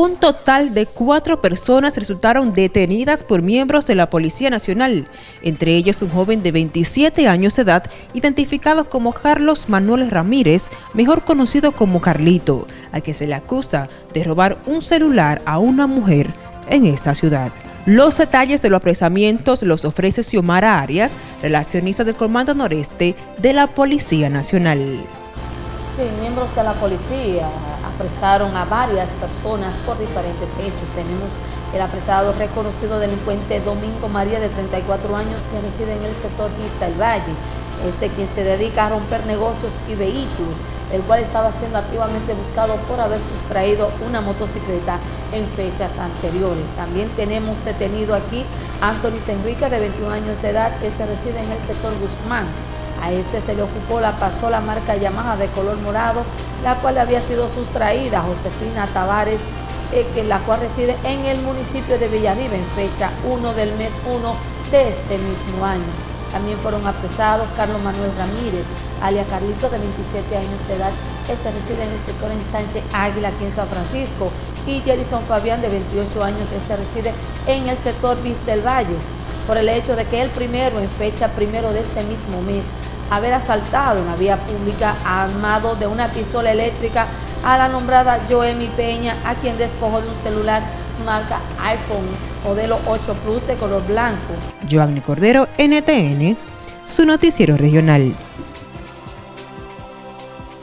Un total de cuatro personas resultaron detenidas por miembros de la Policía Nacional, entre ellos un joven de 27 años de edad, identificado como Carlos Manuel Ramírez, mejor conocido como Carlito, a que se le acusa de robar un celular a una mujer en esta ciudad. Los detalles de los apresamientos los ofrece Xiomara Arias, relacionista del Comando Noreste de la Policía Nacional. Sí, miembros de la policía apresaron a varias personas por diferentes hechos. Tenemos el apresado reconocido delincuente Domingo María de 34 años que reside en el sector Vista del Valle. Este quien se dedica a romper negocios y vehículos, el cual estaba siendo activamente buscado por haber sustraído una motocicleta en fechas anteriores. También tenemos detenido aquí a Anthony Enrique de 21 años de edad, este reside en el sector Guzmán. A este se le ocupó la pasola marca Yamaha de color morado, la cual había sido sustraída a Josefina Tavares, eh, la cual reside en el municipio de Villarriba en fecha 1 del mes 1 de este mismo año. También fueron apresados Carlos Manuel Ramírez, alias Carlito, de 27 años de edad. Este reside en el sector en Sánchez Águila, aquí en San Francisco. Y Jerison Fabián, de 28 años, este reside en el sector Vista del Valle por el hecho de que el primero, en fecha primero de este mismo mes, haber asaltado una vía pública armado de una pistola eléctrica a la nombrada Joemi Peña, a quien despojó de un celular marca iPhone modelo 8 Plus de color blanco. Joanny Cordero, NTN, su noticiero regional.